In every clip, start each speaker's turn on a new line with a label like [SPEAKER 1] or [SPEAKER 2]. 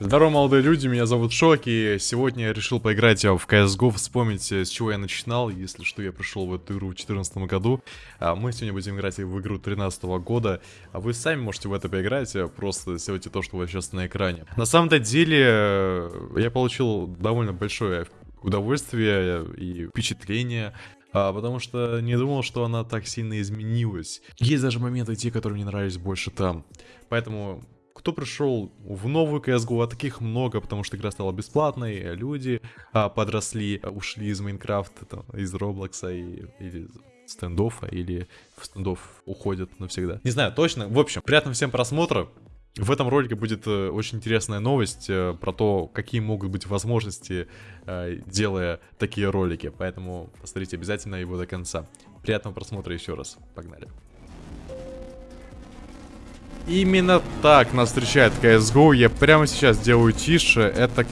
[SPEAKER 1] Здорово, молодые люди, меня зовут Шок, и сегодня я решил поиграть в CSGO, вспомнить, с чего я начинал, если что, я пришел в эту игру в 2014 году. А мы сегодня будем играть в игру 2013 года, а вы сами можете в это поиграть, а просто сделайте то, что вас сейчас на экране. На самом-то деле, э, я получил довольно большое удовольствие и впечатление а, потому что не думал, что она так сильно изменилась. Есть даже моменты те, которые мне нравились больше там. Поэтому кто пришел в новую CSGO, а таких много, потому что игра стала бесплатной, люди а, подросли, ушли из Майнкрафта, там, из Роблокса и, или стендофа, или в стендов уходят навсегда. Не знаю, точно. В общем, приятного всем просмотра. В этом ролике будет э, очень интересная новость э, про то, какие могут быть возможности, э, делая такие ролики. Поэтому посмотрите обязательно его до конца. Приятного просмотра еще раз. Погнали. Именно так нас встречает CSGO. Я прямо сейчас делаю тише. Это,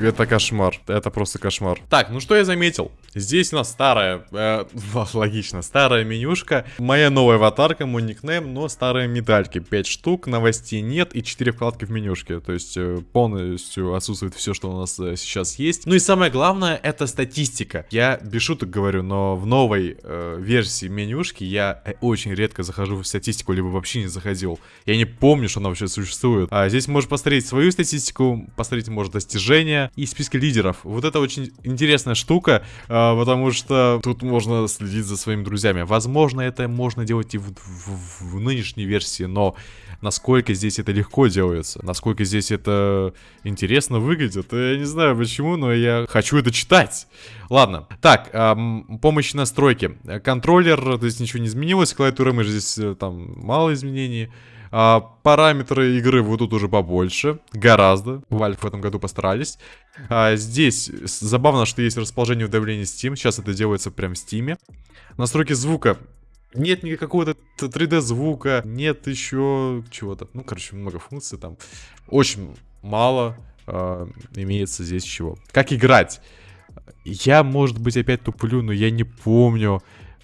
[SPEAKER 1] это кошмар. Это просто кошмар. Так, ну что я заметил? Здесь у нас старая, э, логично, старая менюшка. Моя новая аватарка, мой никнейм, но старые медальки. 5 штук, новостей нет и 4 вкладки в менюшке. То есть э, полностью отсутствует все, что у нас э, сейчас есть. Ну и самое главное, это статистика. Я без шуток говорю, но в новой э, версии менюшки я э, очень редко захожу в статистику, либо вообще не заходил. Я не помню, что она вообще существует. А здесь можешь посмотреть свою статистику, посмотреть, может, достижения и списки лидеров. Вот это очень интересная штука. Э, а, потому что тут можно следить за своими друзьями. Возможно, это можно делать и в, в, в нынешней версии, но насколько здесь это легко делается, насколько здесь это интересно выглядит, я не знаю почему, но я хочу это читать. Ладно, так, эм, помощь настройки. Контроллер, то есть ничего не изменилось, клавиатура мышь здесь э, там мало изменений. А, параметры игры вот тут уже побольше, гораздо. Valve в этом году постарались. А, здесь забавно, что есть расположение давления Steam. Сейчас это делается прям в Steam. Настройки звука. Нет никакого 3D звука, нет еще чего-то. Ну, короче, много функций там. Очень мало э, имеется здесь чего. Как играть? Я, может быть, опять туплю, но я не помню.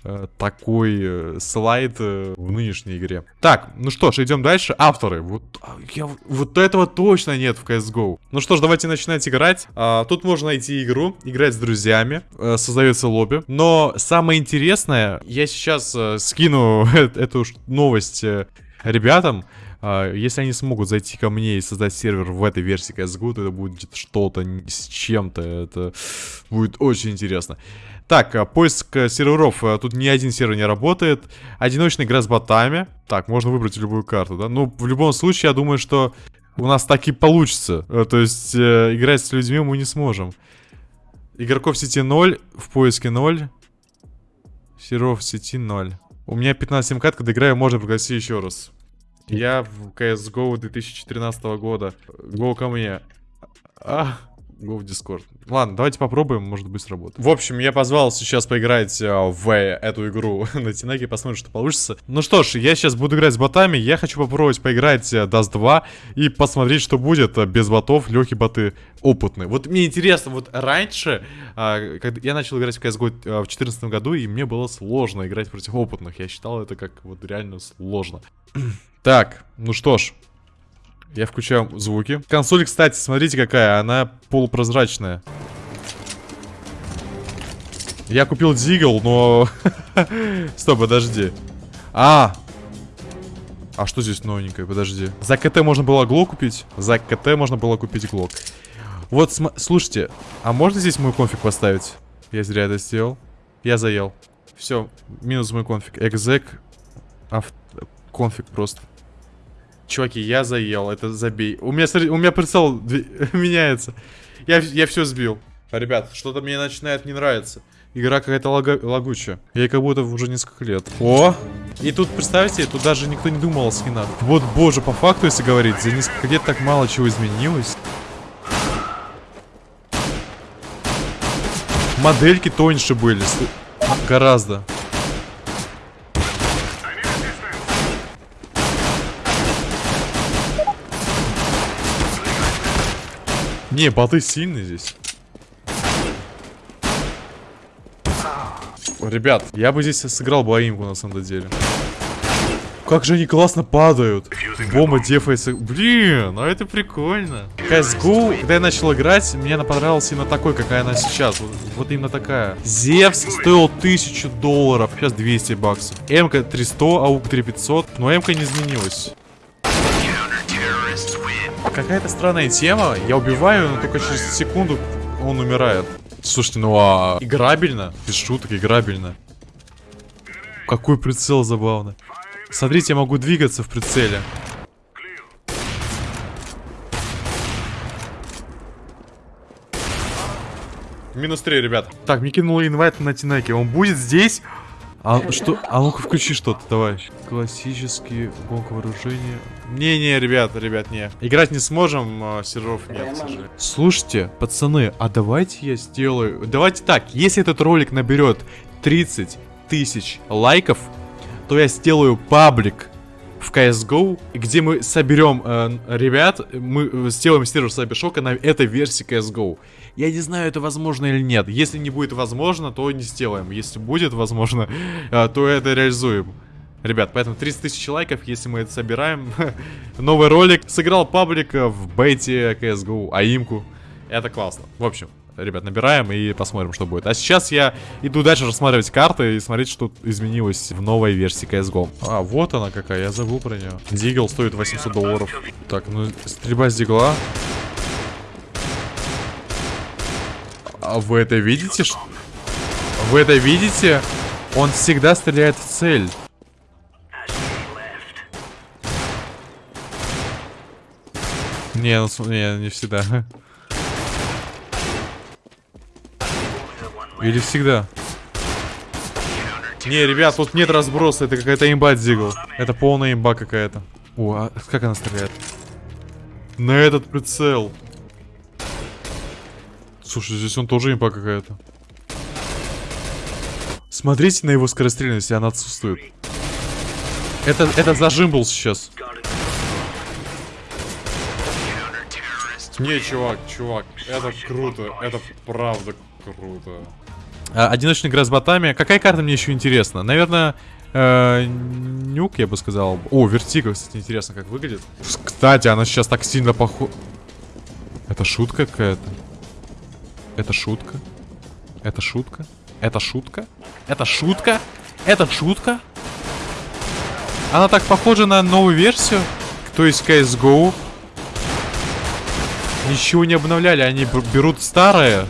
[SPEAKER 1] Э, такой э, слайд э, в нынешней игре. Так, ну что ж, идем дальше. Авторы. Вот, а, я, вот этого точно нет в CSGO. Ну что ж, давайте начинать играть. А, тут можно найти игру, играть с друзьями, а, создается лобби. Но самое интересное, я сейчас а, скину эту новость ребятам. Если они смогут зайти ко мне и создать сервер в этой версии CSGO, то это будет что-то с чем-то. Это будет очень интересно. Так, а, поиск э, серверов. Э, тут ни один сервер не работает. Одиночная игра с ботами. Так, можно выбрать любую карту, да? Ну, в любом случае, я думаю, что у нас так и получится. Э, то есть, э, играть с людьми мы не сможем. Игроков в сети 0, в поиске 0. Серверов в сети 0. У меня 15 МК, когда играю, можно пригласить еще раз. Я в CSGO 2013 года. Го ко мне. А, Go в Discord. Ладно, давайте попробуем, может быть сработает. В общем, я позвал сейчас поиграть э, в эту игру на Тинаге, посмотрим, что получится. Ну что ж, я сейчас буду играть с ботами, я хочу попробовать поиграть э, Dust 2 и посмотреть, что будет э, без ботов, легкие боты опытные. Вот мне интересно, вот раньше, э, когда я начал играть в CSGO э, в 2014 году, и мне было сложно играть против опытных. Я считал это как вот реально сложно. так, ну что ж, я включаю звуки. Консоль, кстати, смотрите какая. Она полупрозрачная. Я купил Дигл, но... Стоп, подожди. А! А что здесь новенькое? Подожди. За КТ можно было глок купить? За КТ можно было купить глок. Вот, слушайте, а можно здесь мой конфиг поставить? Я зря это сделал. Я заел. Все, минус мой конфиг. Экзек. Авт... Конфиг просто. Чуваки, я заел, это забей. У меня, смотри, у меня прицел меняется. Я, я все сбил. Ребят, что-то мне начинает не нравиться. Игра какая-то лага лагучая. Ей как будто уже несколько лет. О! И тут, представьте, тут даже никто не думал о скинах. Вот, боже, по факту, если говорить, за несколько лет так мало чего изменилось. Модельки тоньше были. Гораздо. Не, боты сильные здесь. Ребят, я бы здесь сыграл бы аимку на самом деле. Как же они классно падают. Бомба дефается. Блин, ну это прикольно. CSGO, когда я начал играть, мне она понравилась именно такой, какая она сейчас. Вот, вот именно такая. Зевс стоил 1000 долларов, сейчас 200 баксов. МК 300, АУК 3500, но МК не изменилась. Какая-то странная тема. Я убиваю, но только через секунду он умирает. Слушайте, ну а играбельно? Без шуток, играбельно. Какой прицел забавно. Смотрите, я могу двигаться в прицеле. Минус 3, ребят. Так, мне кинули инвайт на Тинеке. Он будет здесь? А что? А ну-ка включи что-то, товарищ. Классический гонка вооружения. Не-не, ребят, ребят, не. Играть не сможем, а, серверов нет, к сожалению. Слушайте, пацаны, а давайте я сделаю... Давайте так, если этот ролик наберет 30 тысяч лайков, то я сделаю паблик в CSGO, где мы соберем э, ребят, мы сделаем сервер Сайбершока на этой версии CSGO. Я не знаю, это возможно или нет. Если не будет возможно, то не сделаем. Если будет возможно, э, то это реализуем. Ребят, поэтому 30 тысяч лайков, если мы это собираем. Новый ролик. Сыграл паблик в бете CSGO, аимку. Это классно. В общем, ребят, набираем и посмотрим, что будет. А сейчас я иду дальше рассматривать карты и смотреть, что изменилось в новой версии CSGO. А, вот она какая, я забыл про нее. Дигл стоит 800 долларов. Так, ну, стрельба с дигла. А вы это видите? Вы это видите? Он всегда стреляет в цель. Не, ну, не, не всегда. Или всегда? Не, ребят, тут нет разброса, это какая-то имба Дигл. Это полная имба какая-то. О, а как она стреляет? На этот прицел. Слушай, здесь он тоже имба какая-то. Смотрите на его скорострельность, она отсутствует. Это, это зажим был сейчас. Не, чувак, чувак, это круто, это правда круто. А, одиночный игра с ботами. Какая карта мне еще интересна? Наверное, э, нюк, я бы сказал. О, вертика, кстати, интересно, как выглядит. Кстати, она сейчас так сильно похожа. Это шутка какая-то. Это шутка. Это шутка. Это шутка. Это шутка. Это шутка. Она так похожа на новую версию. То есть CSGO. Ничего не обновляли. Они берут старое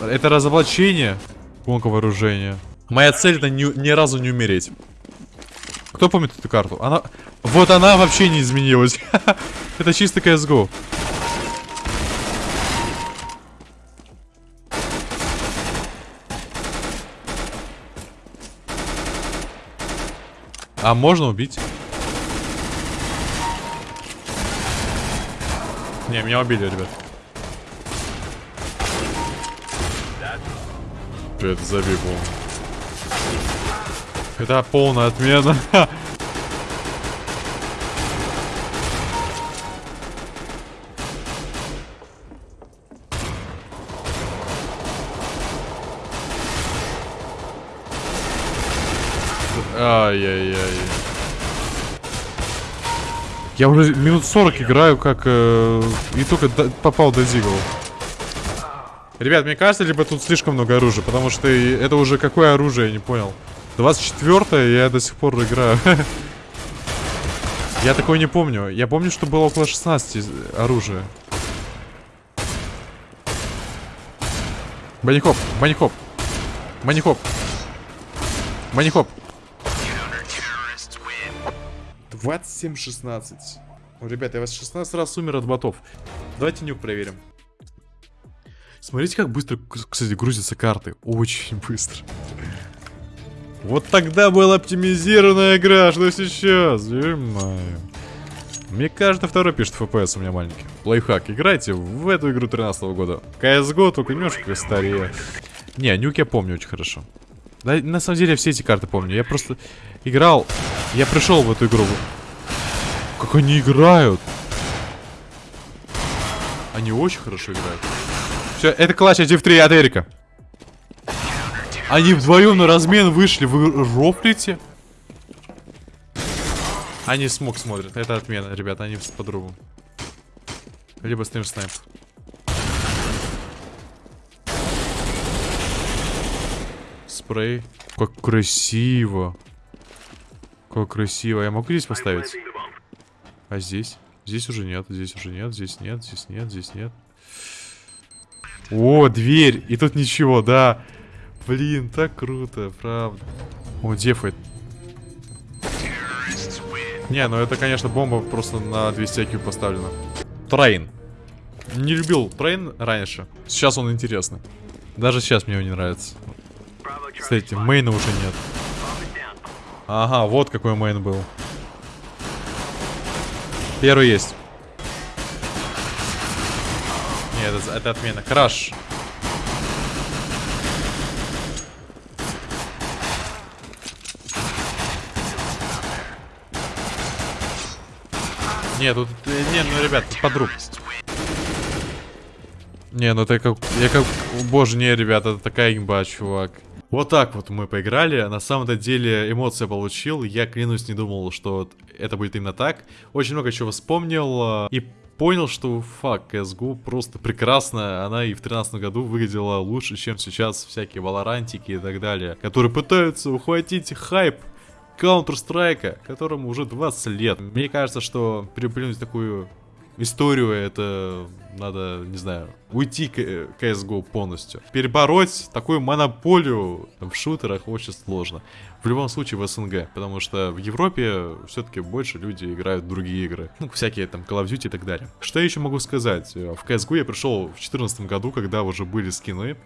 [SPEAKER 1] это разоблачение. Гонка вооружения. Моя цель это ни, ни разу не умереть. Кто помнит эту карту? Она... Вот она вообще не изменилась. это чисто CSGO. А можно убить? Не, меня убили, ребят. Это забей Это полная отмена. Ай-яй-яй. Я уже минут 40 играю, как э, и только попал до Зигла. Ребят, мне кажется, либо тут слишком много оружия, потому что это уже какое оружие, я не понял. 24 я до сих пор играю. Я такое не помню. Я помню, что было около 16 оружия. Банихоп, банихоп. Манихоп. Манихоп. 27-16. Ребята, я вас 16 раз умер от ботов. Давайте нюк проверим. Смотрите, как быстро, кстати, грузятся карты. Очень быстро. Вот тогда была оптимизированная игра, что сейчас? Ё-моё. Мне каждый второй пишет FPS у меня маленький. Лайфхак, играйте в эту игру 13 -го года. CSGO только немножко старее. Не, нюк я помню очень хорошо. Да, на самом деле я все эти карты помню. Я просто играл, я пришел в эту игру. Как они играют. Они очень хорошо играют. Все, это клатч 1 в 3 от Эрика. Они вдвоем на размен вышли. Вы рофлите? Они смог смотрят. Это отмена, ребята. Они по-другому. Либо стрим снайп. Спрей. Как красиво. Как красиво. Я могу здесь поставить? А здесь? Здесь уже нет, здесь уже нет, здесь нет, здесь нет, здесь нет. О, дверь! И тут ничего, да. Блин, так круто, правда. О, дефает. Не, ну это, конечно, бомба просто на 200 IQ поставлена. Трейн. Не любил Трейн раньше. Сейчас он интересный. Даже сейчас мне его не нравится. Кстати, мейна уже нет. Ага, вот какой мейн был. Первый есть. Нет, это, это отмена. Краш. Нет, тут... э, Не, ну, ребят, тут подруг. Не, ну это как... Я как... Боже, не, ребята, это такая имба, чувак. Вот так вот мы поиграли. На самом-то деле эмоции получил. Я, клянусь, не думал, что это будет именно так. Очень много чего вспомнил. э, И понял, что, фак, CSGO просто прекрасная. Она и в 2013 году выглядела лучше, чем сейчас всякие валорантики и так далее. Которые пытаются ухватить хайп Counter-Strike, которому уже 20 лет. Мне кажется, что переплюнуть такую историю, это надо, не знаю, уйти к CSGO полностью. Перебороть такую монополию в шутерах очень сложно. В любом случае в СНГ, потому что в Европе все-таки больше люди играют в другие игры. Ну, всякие там Call of Duty и так далее. Что я еще могу сказать? В CSGO я пришел в 2014 году, когда уже были скины.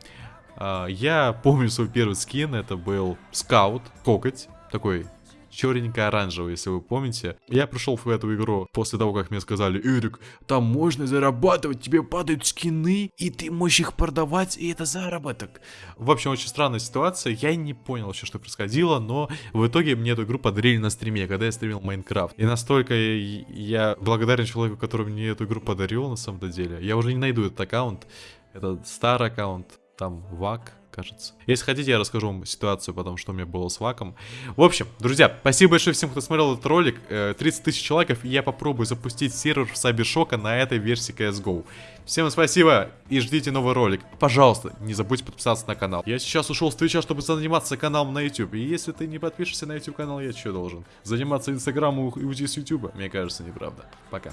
[SPEAKER 1] А, Я помню свой первый скин, это был скаут, кокоть, такой черненько-оранжевый, если вы помните. Я пришел в эту игру после того, как мне сказали, Эрик, там можно зарабатывать, тебе падают скины, и ты можешь их продавать, и это заработок. В общем, очень странная ситуация, я не понял вообще, что происходило, но в итоге мне эту игру подарили на стриме, когда я стримил Майнкрафт. И настолько я, благодарен человеку, который мне эту игру подарил, на самом деле. Я уже не найду этот аккаунт, это старый аккаунт, там ВАК, кажется. Если хотите, я расскажу вам ситуацию потом, что у меня было с ваком. В общем, друзья, спасибо большое всем, кто смотрел этот ролик. Э, 30 тысяч лайков, и я попробую запустить сервер в Сабершока на этой версии CSGO. Всем спасибо и ждите новый ролик. Пожалуйста, не забудьте подписаться на канал. Я сейчас ушел с Твича, чтобы заниматься каналом на YouTube. И если ты не подпишешься на YouTube канал, я что должен? Заниматься Инстаграмом и уйти с YouTube? Мне кажется, неправда. Пока.